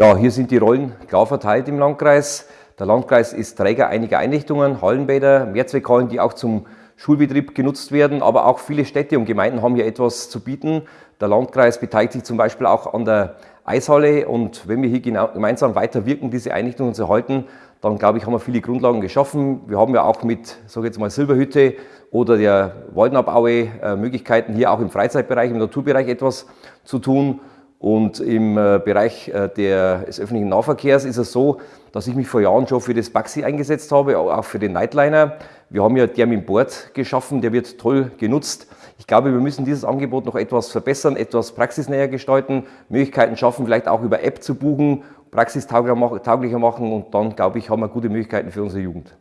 Ja, hier sind die Rollen klar verteilt im Landkreis. Der Landkreis ist Träger einiger Einrichtungen, Hallenbäder, Mehrzweckhallen, die auch zum Schulbetrieb genutzt werden, aber auch viele Städte und Gemeinden haben hier etwas zu bieten. Der Landkreis beteiligt sich zum Beispiel auch an der Eishalle und wenn wir hier gemeinsam weiter wirken, diese Einrichtungen zu halten, dann glaube ich, haben wir viele Grundlagen geschaffen. Wir haben ja auch mit, sage jetzt mal, Silberhütte oder der Waldnabaue äh, Möglichkeiten, hier auch im Freizeitbereich, im Naturbereich etwas zu tun. Und im äh, Bereich äh, des öffentlichen Nahverkehrs ist es so, dass ich mich vor Jahren schon für das Baxi eingesetzt habe, auch für den Nightliner. Wir haben ja Termin Board geschaffen, der wird toll genutzt. Ich glaube, wir müssen dieses Angebot noch etwas verbessern, etwas praxisnäher gestalten, Möglichkeiten schaffen, vielleicht auch über App zu buchen, praxistauglicher machen und dann, glaube ich, haben wir gute Möglichkeiten für unsere Jugend.